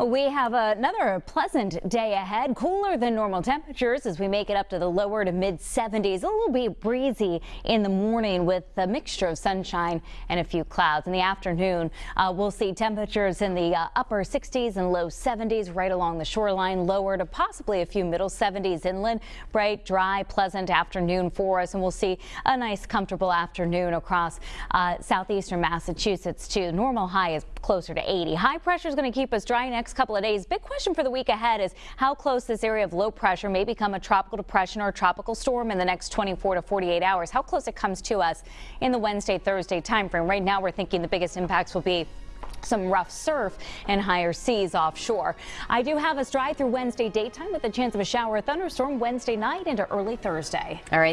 We have another pleasant day ahead, cooler than normal temperatures as we make it up to the lower to mid 70s. A little bit breezy in the morning with a mixture of sunshine and a few clouds. In the afternoon, uh, we'll see temperatures in the uh, upper 60s and low 70s right along the shoreline, lower to possibly a few middle 70s inland. Bright, dry, pleasant afternoon for us, and we'll see a nice, comfortable afternoon across uh, southeastern Massachusetts too. Normal high is closer to 80. High pressure is going to keep us dry next next couple of days. Big question for the week ahead is how close this area of low pressure may become a tropical depression or a tropical storm in the next 24 to 48 hours. How close it comes to us in the Wednesday, Thursday timeframe. Right now, we're thinking the biggest impacts will be some rough surf and higher seas offshore. I do have us dry through Wednesday daytime with a chance of a shower or thunderstorm Wednesday night into early Thursday. All right.